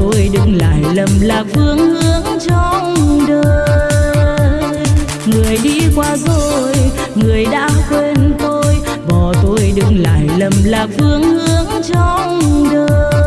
tôi đừng lại lầm lạc phương hướng trong đời. Người đi qua rồi, người đã quên tôi. Bỏ tôi đừng lại lầm lạc phương hướng trong đời.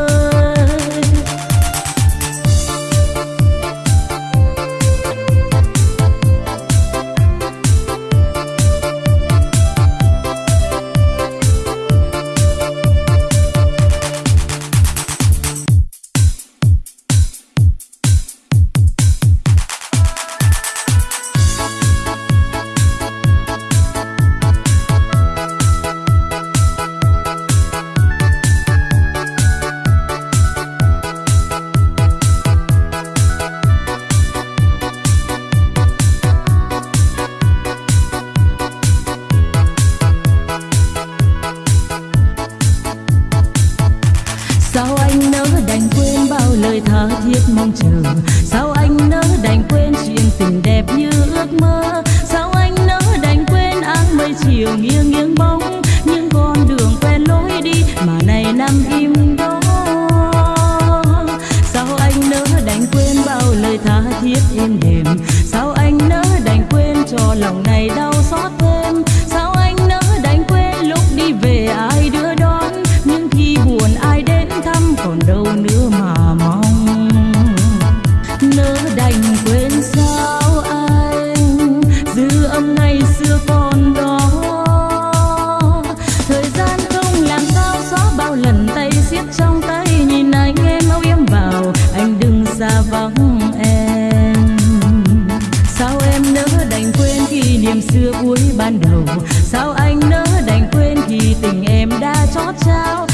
ban đầu. Sao anh nỡ đành quên khi tình em đã chót trao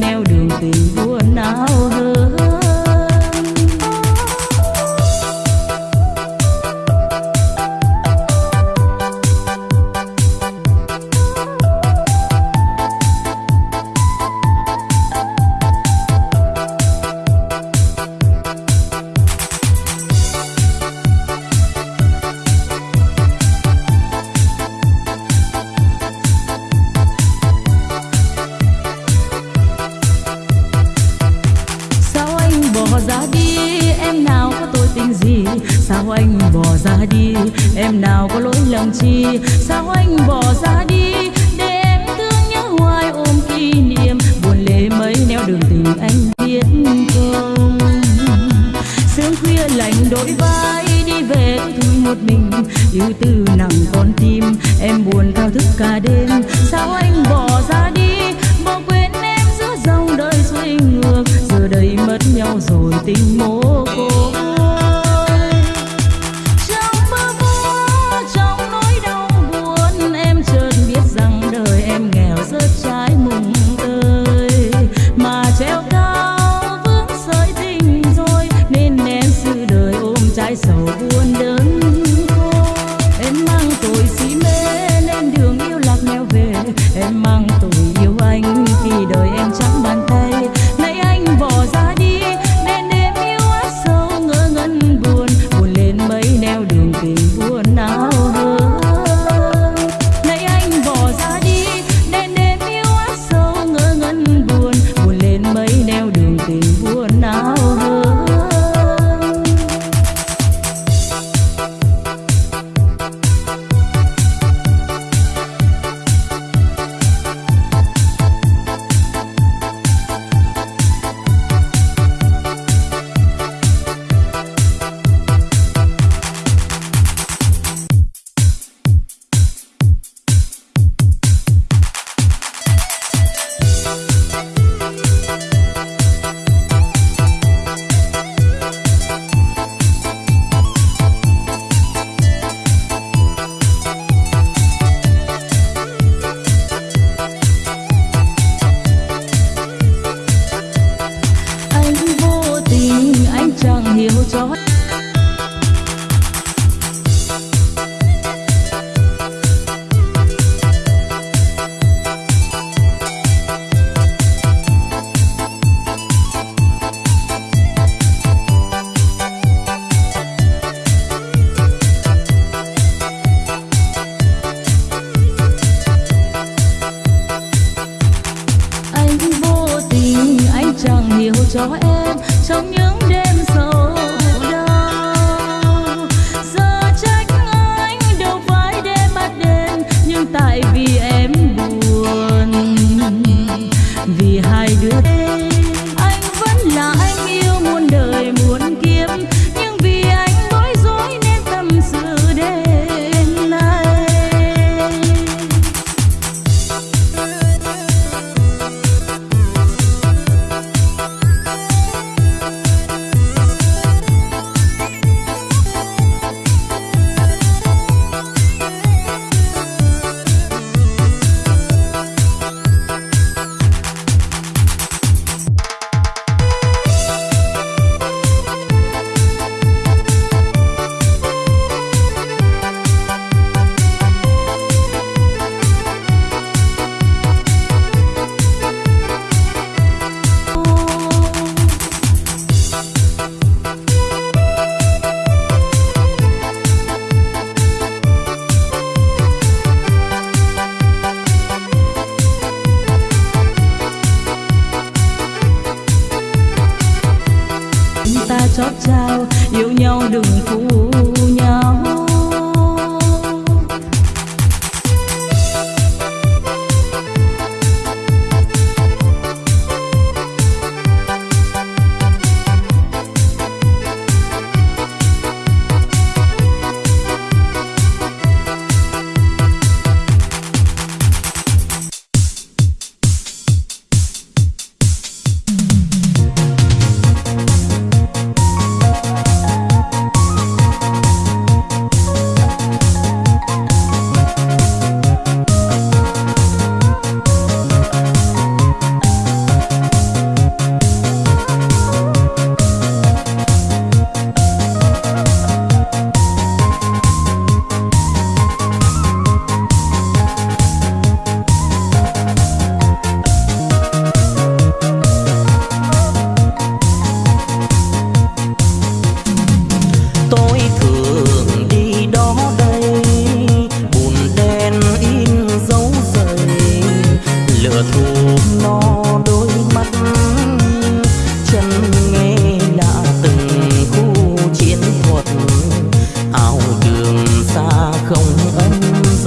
neo đường tình buồn não hơn?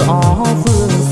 嫂子。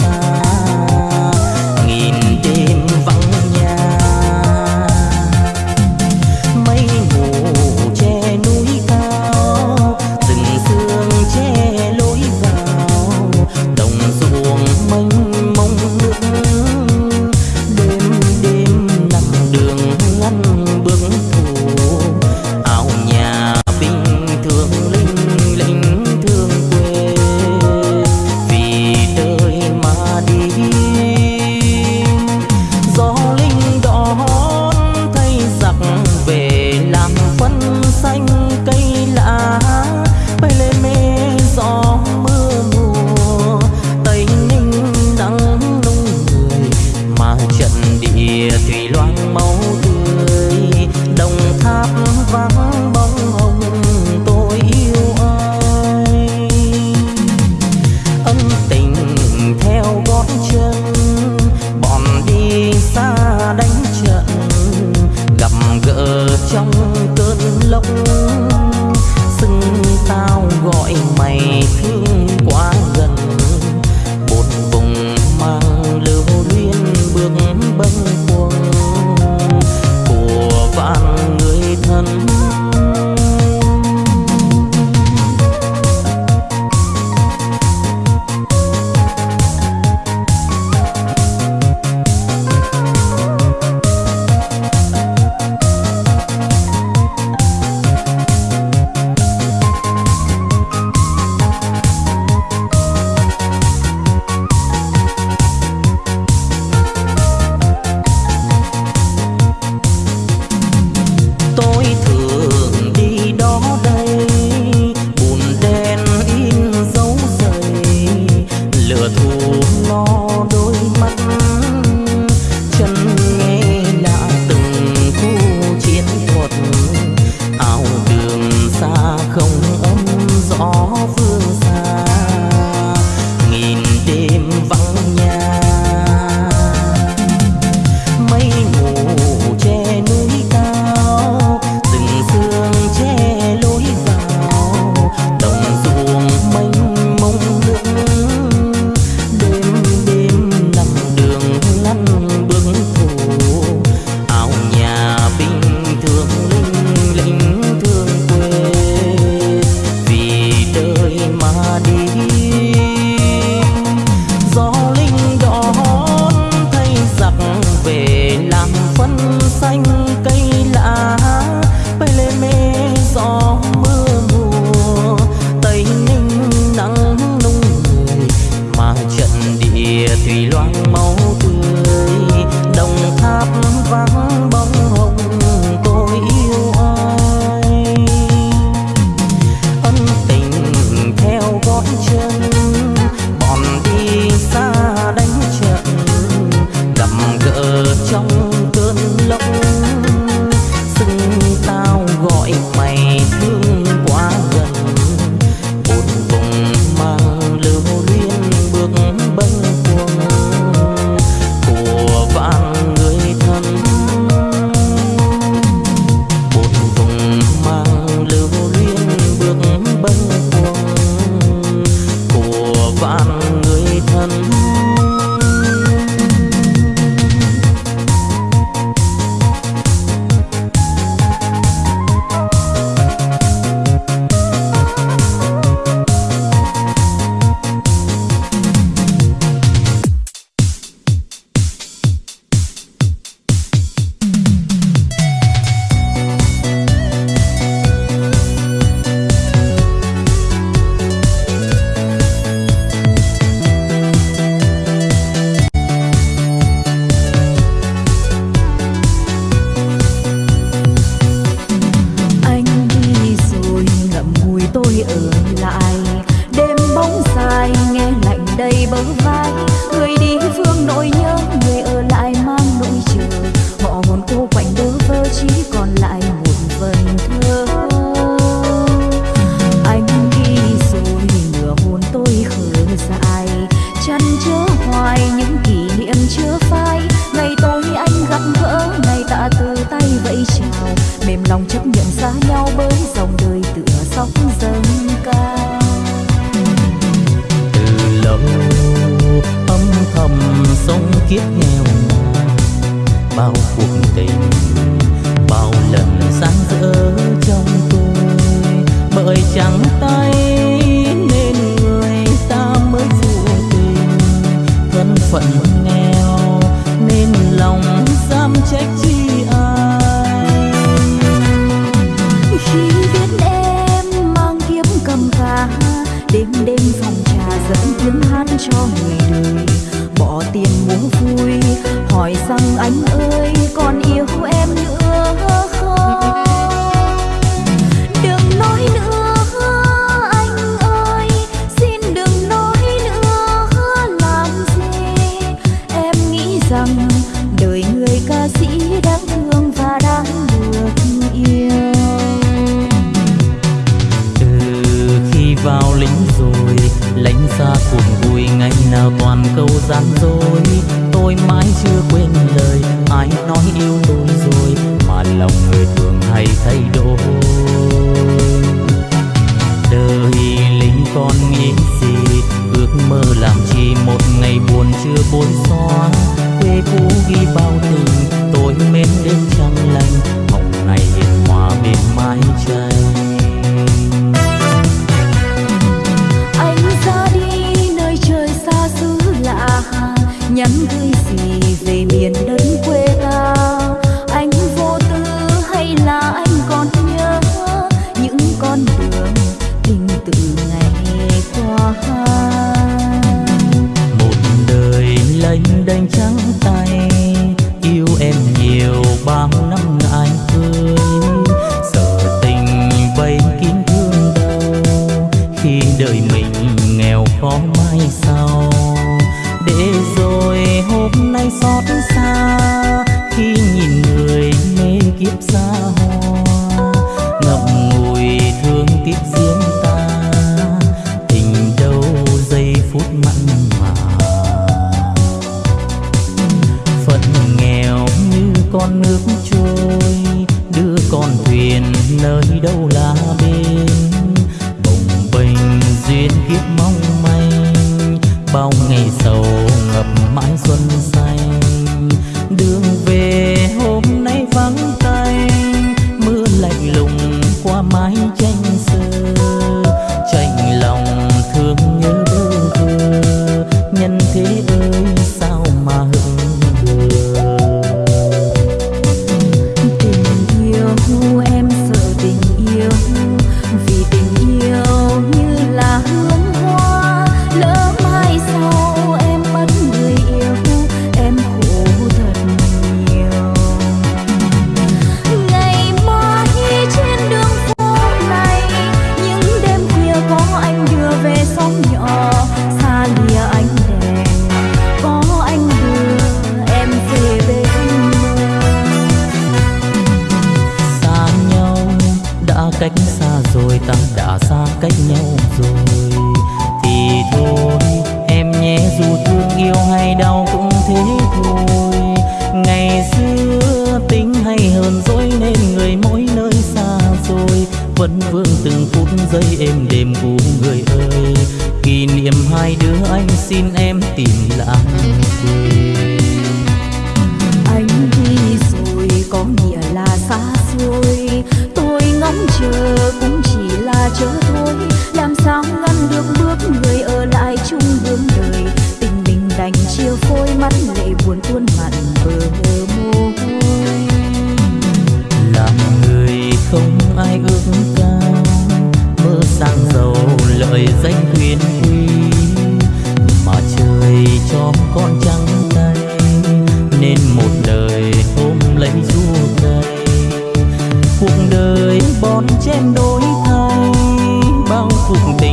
Bao cuộc tình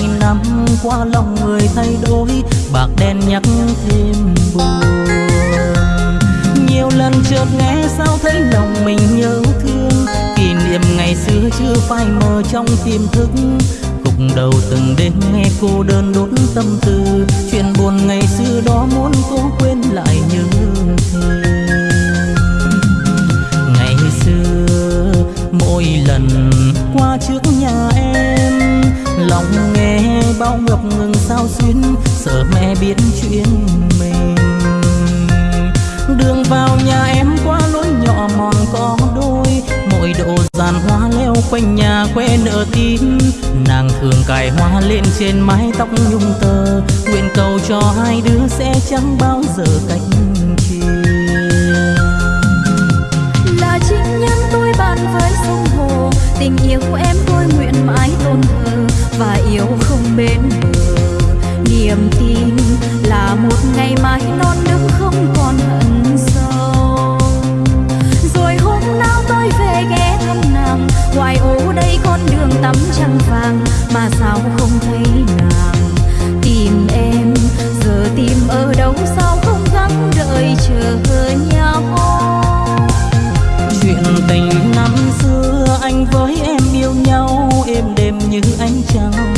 Anh năm qua lòng người thay đổi, bạc đen nhắc thêm buồn. Nhiều lần chợt nghe sao thấy lòng mình nhớ thương, kỷ niệm ngày xưa chưa phai mờ trong tiềm thức. Cục đầu từng đêm nghe cô đơn đốt tâm tư, chuyện buồn ngày xưa đó muốn cố quên lại như thế ngày xưa, mỗi lần qua trước nhà em lòng nghe bao ngập ngừng sao xuyến, sợ mẹ biết chuyện mình. Đường vào nhà em qua lối nhỏ mòn có đôi mỗi độ giàn hoa leo quanh nhà quê nở tím nàng thường cài hoa lên trên mái tóc nhung tơ, nguyện cầu cho hai đứa sẽ chẳng bao giờ cách chia là chính nhân tôi bàn với sông hồ, tình yêu của em yêu không bên bờ. Niềm tin là một ngày mai non nước không còn hận sâu. Rồi hôm nào tôi về ghé thăm nàng ngoài ô đây con đường tắm trăng vàng mà sao không thấy nàng. Tìm em, giờ tìm ở đâu sao không gắng đợi chờ nhau. Chuyện tình năm xưa anh với em yêu nhau, êm đềm như ánh trăng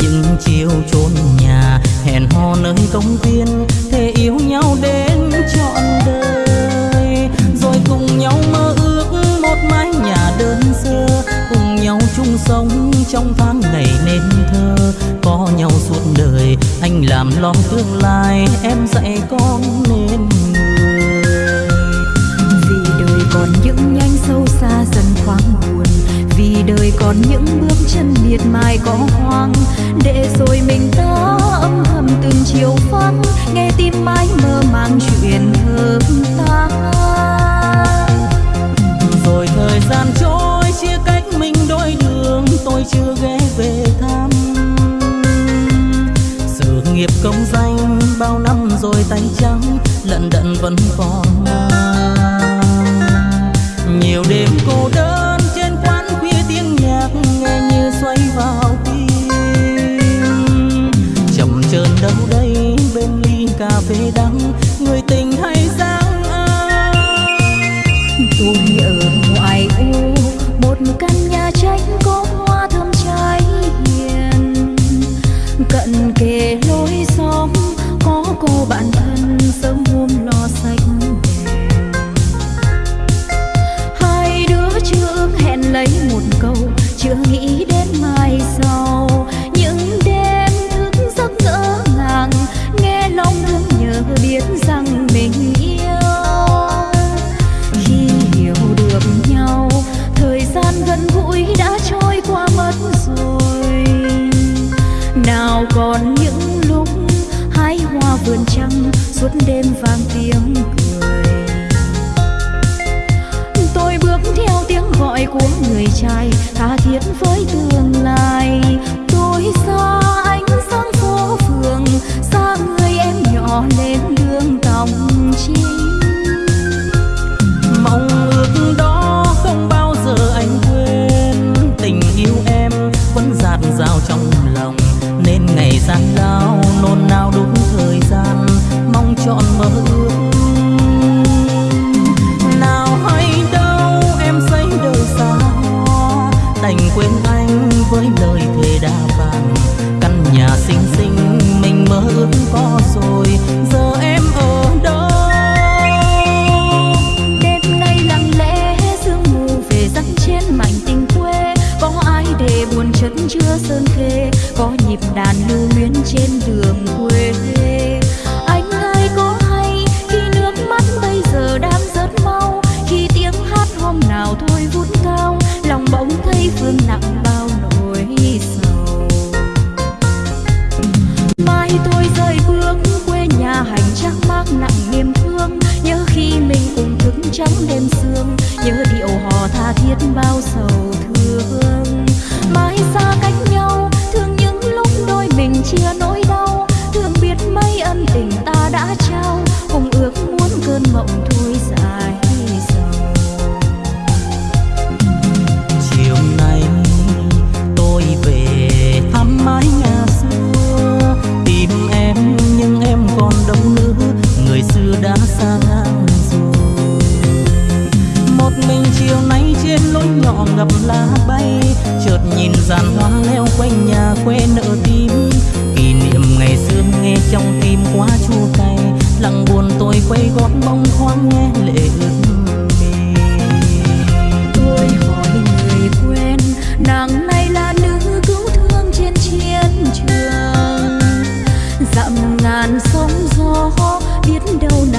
những chiều chốn nhà, hẹn hò nơi công viên, thề yêu nhau đến trọn đời. Rồi cùng nhau mơ ước một mái nhà đơn sơ, cùng nhau chung sống trong tháng ngày nên thơ. Có nhau suốt đời, anh làm lo tương lai, em dạy con nên người. Vì đời còn những nhanh sâu xa dần thoáng buồn, vì đời còn những bước chân miệt mài có hoang để rồi mình ta âm thầm từng chiều vắng. Nghe tim mãi mơ màng chuyện thơm ta rồi thời gian trôi, chia cách mình đôi đường. Tôi chưa ghé về thăm. Sự nghiệp công danh bao năm rồi tay trắng, lận đận vẫn còn. Nhiều đêm cô đơn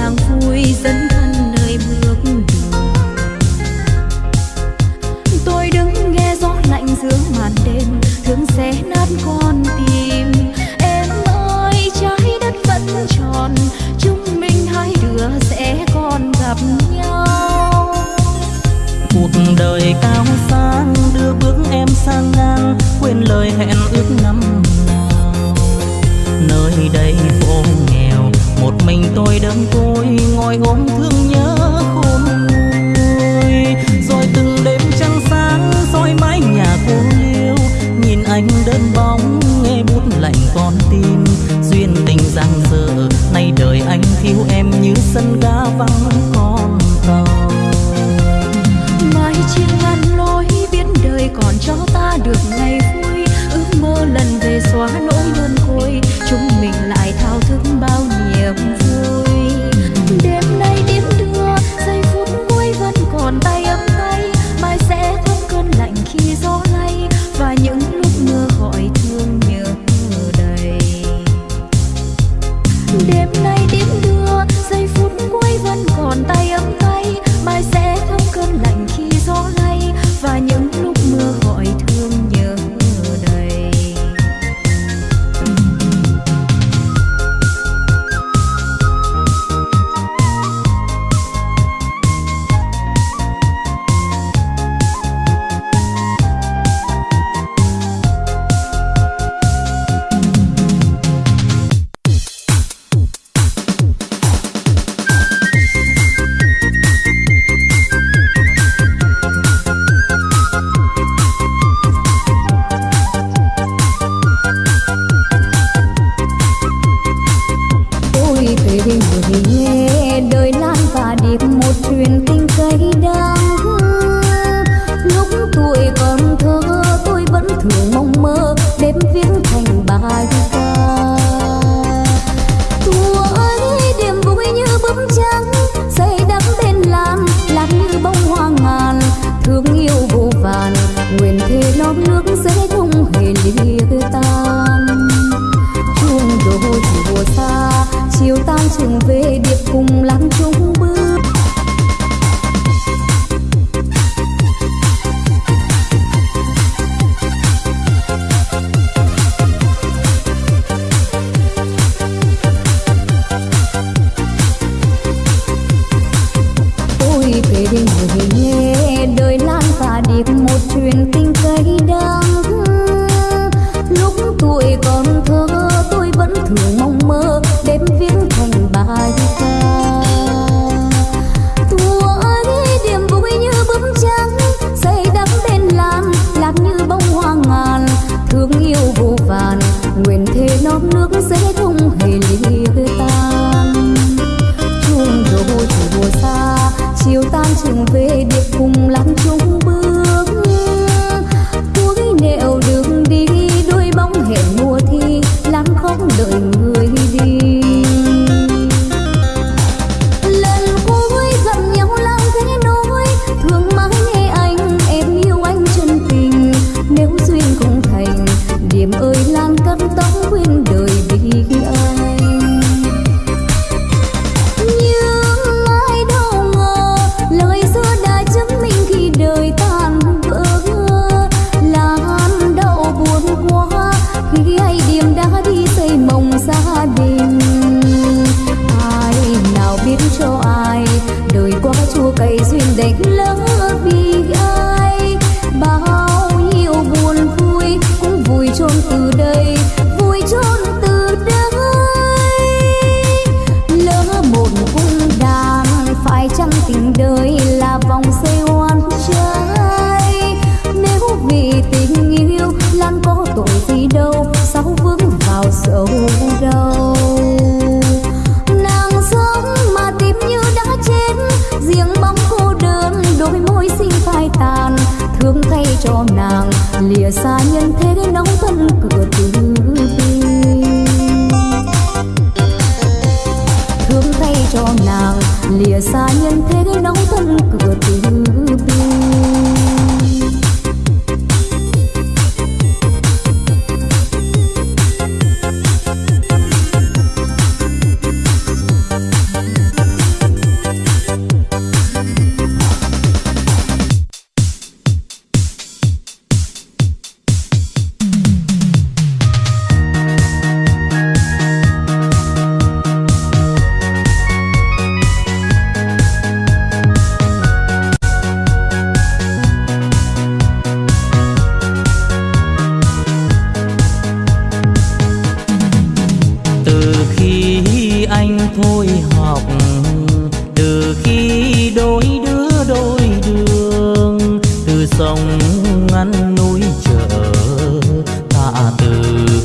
càng vui dẫn thân nơi bước đường. Tôi đứng nghe gió lạnh giữa màn đêm, thương xé nát con tim. Em ơi, trái đất vẫn tròn, chúng mình hai đứa sẽ còn gặp nhau. Cuộc đời cao sang, đưa bước em sang ngang, quên lời hẹn ước năm nào. Nơi đây vô nghèo, một mình tôi đơn cô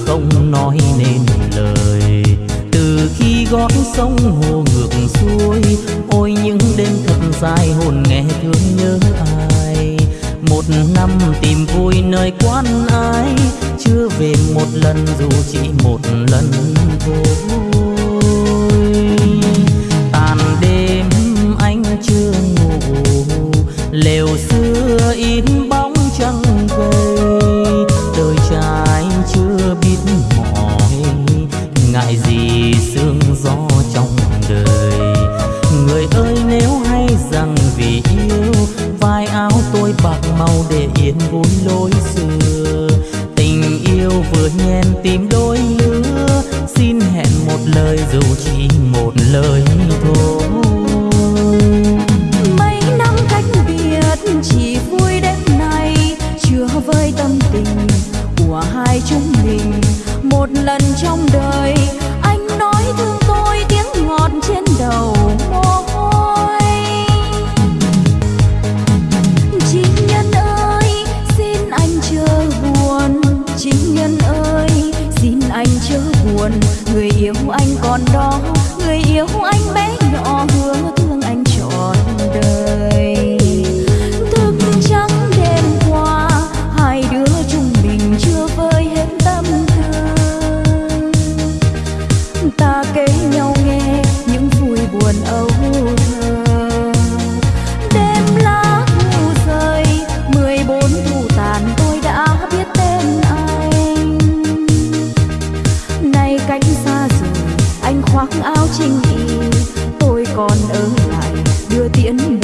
không nói nên lời. Từ khi gót sông hồ ngược xuôi, ôi những đêm thật dài hồn nghe thương nhớ ai. Một năm tìm vui nơi quan ai, chưa về một lần dù chỉ một lần thôi. Tàn đêm anh chưa ngủ, lều xưa im vốn lối xưa. Tình yêu vừa nhen tim đôi lứa. Xin hẹn một lời dù chỉ một lời.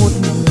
một mùa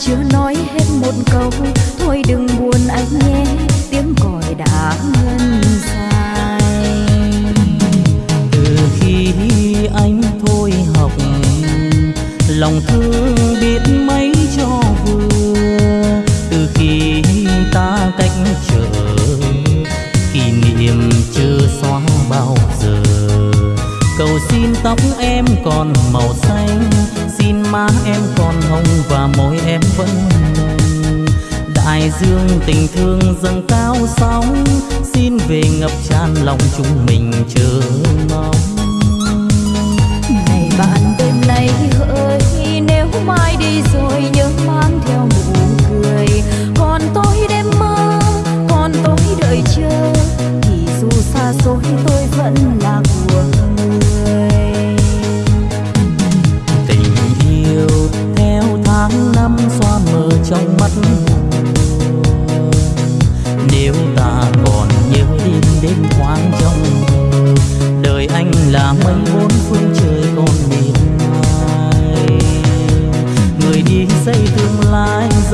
chưa nói hết một câu, thôi đừng buồn anh nhé. Tiếng còi đã ngân dài từ khi anh thôi học, lòng thương biết mấy cho vừa. Từ khi ta cách trở, kỷ niệm chưa xóa bao giờ. Cầu xin tóc em còn màu xanh má em còn hồng và môi em vẫn mềm đại dương tình thương dâng cao sóng. Xin về ngập tràn lòng chúng mình chờ mong. Ngày bạn, đêm nay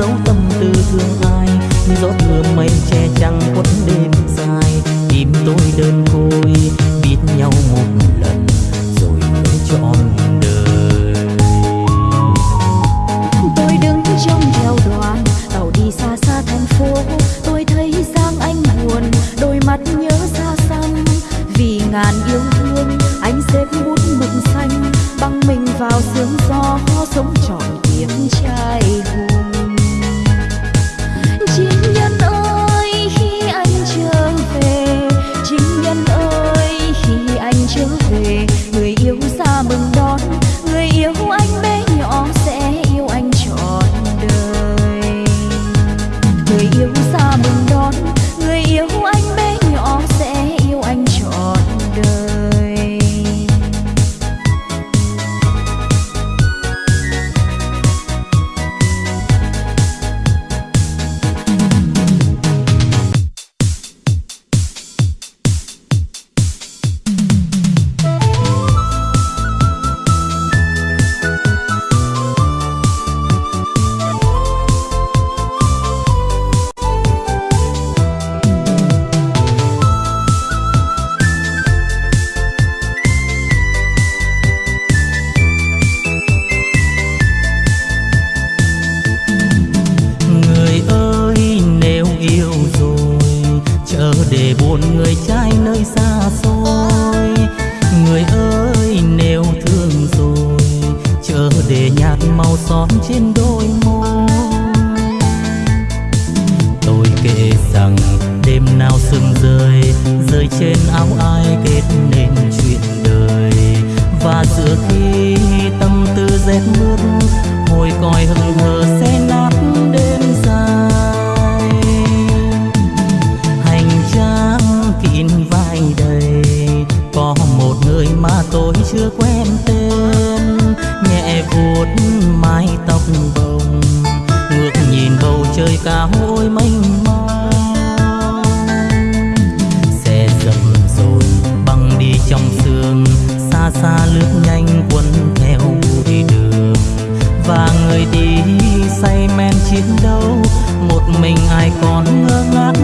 giấu tâm tư thương ai gió thưa mây che trăng quất còn ngơ ngác.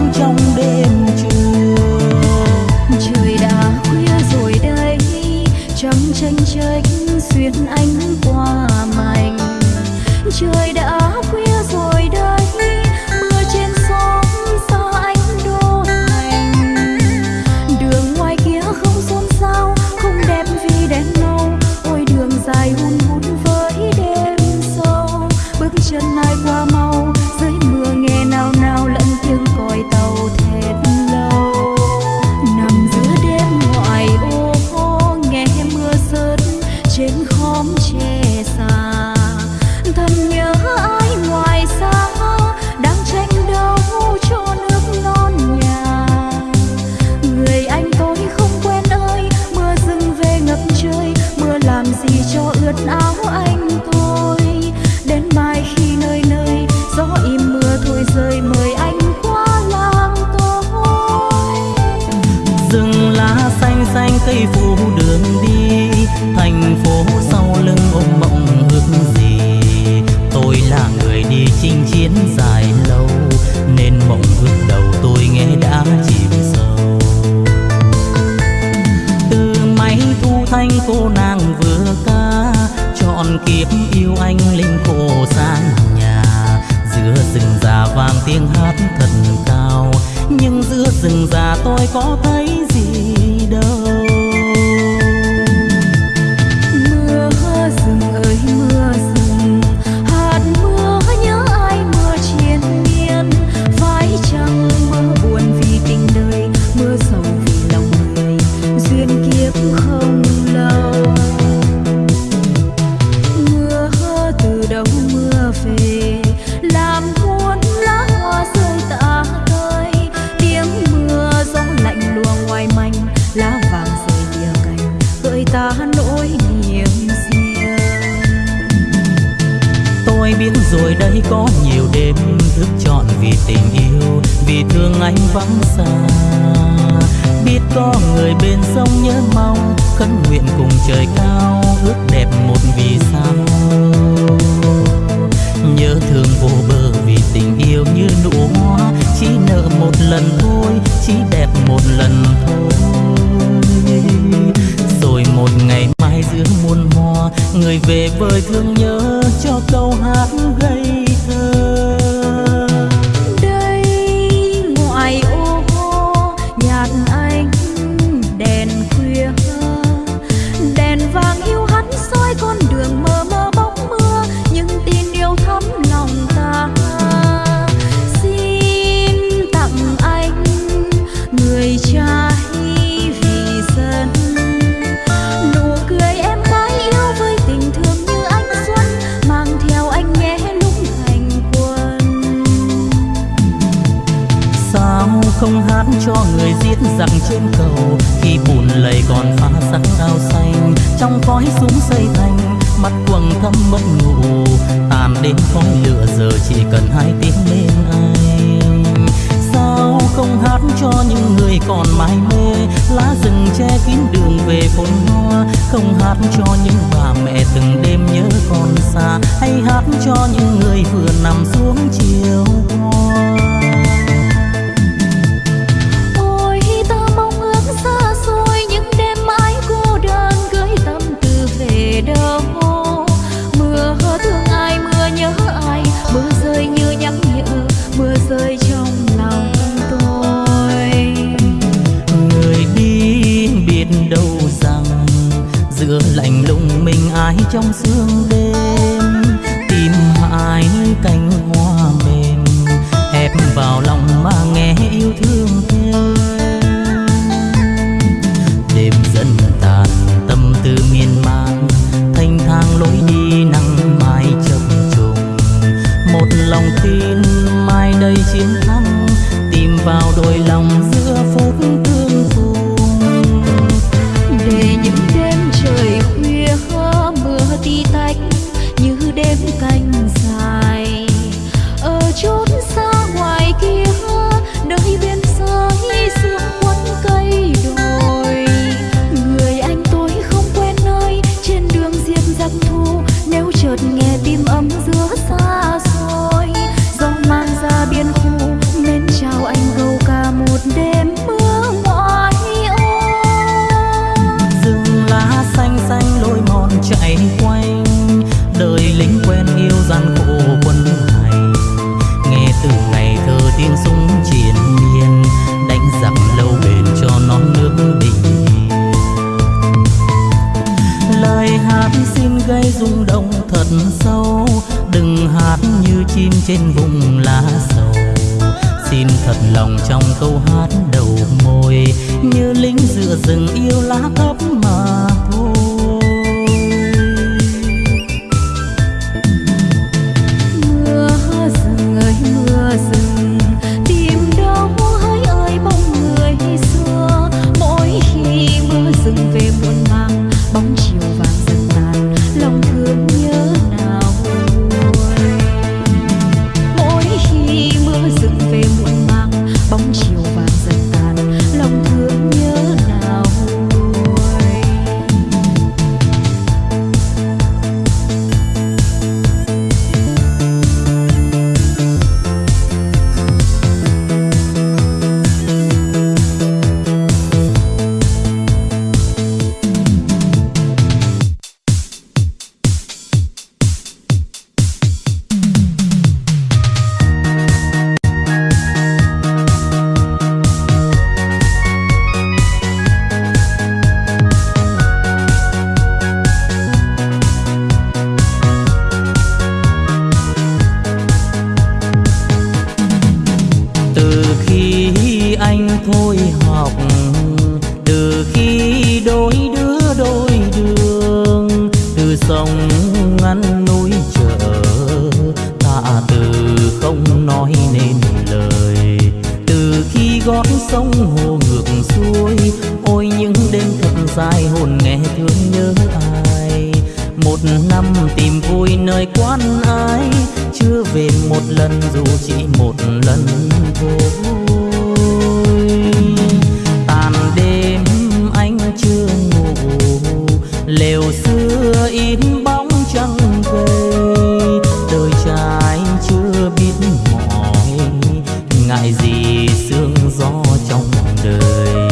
sương gió trong đời.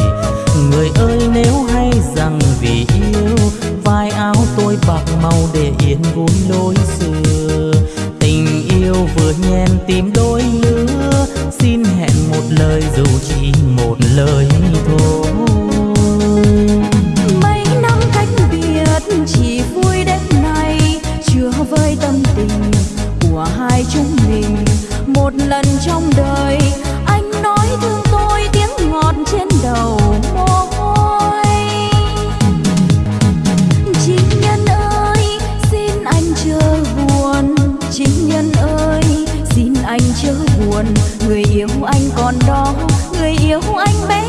Người ơi, nếu hay rằng vì yêu, vai áo tôi bạc màu để yên vui lối xưa. Tình yêu vừa nhen tim đôi lứa, xin hẹn một lời dù chỉ một lời thôi. Mấy năm cách biệt, chỉ vui đến nay, chưa với tâm tình của hai chúng mình. Một lần trong đời anh còn đó người yêu anh bé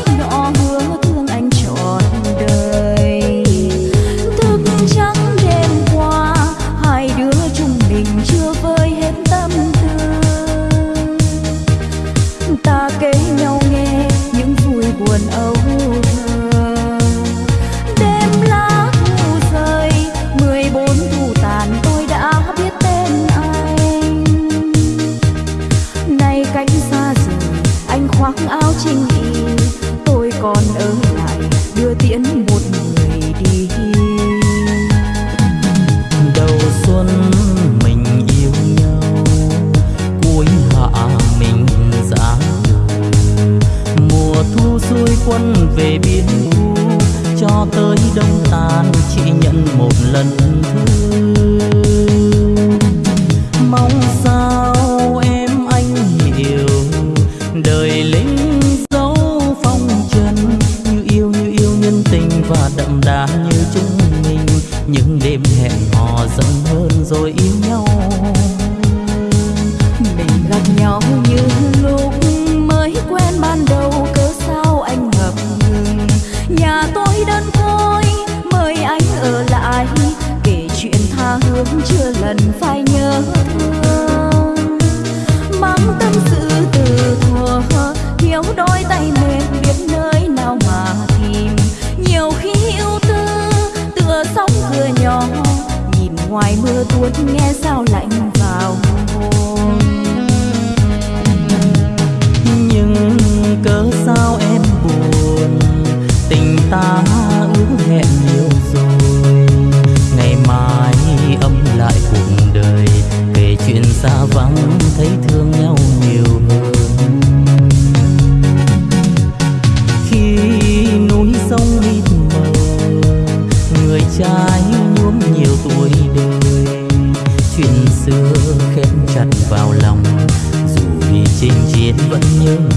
dần hơn rồi yêu nhau. You. như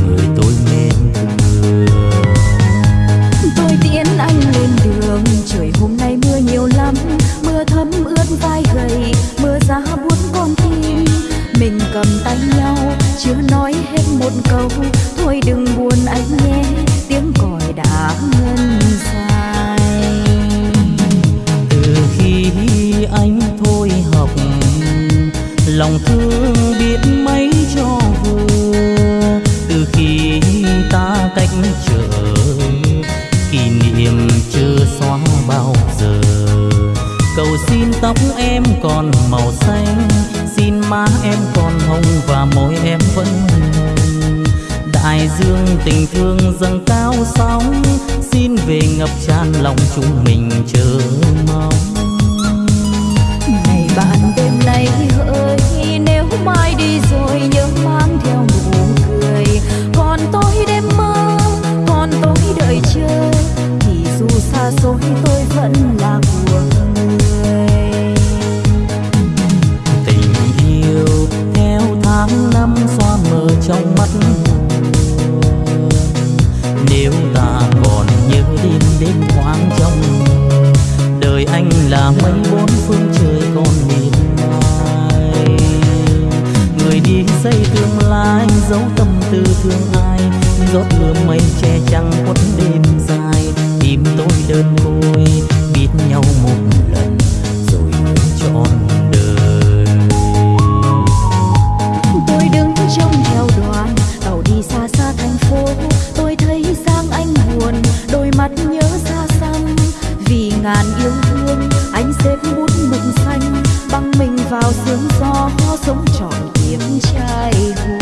thương dâng cao sóng, xin về ngập tràn lòng chúng mình chờ mong. Ngày bạn đêm nay hỡi, nếu mai đi rồi nhớ mang theo nụ cười. Còn tôi đêm mơ, còn tôi đợi chờ, thì dù xa xôi tôi vẫn là mấy bốn phương trời còn nhìn ai? người đi xây tương lai, giấu tâm tư thương ai giọt mưa mây che chắn quấn đêm dài, tìm tôi đơn côi, biết nhau một mực xanh băng sương gió sống trọn kiếp trai hùng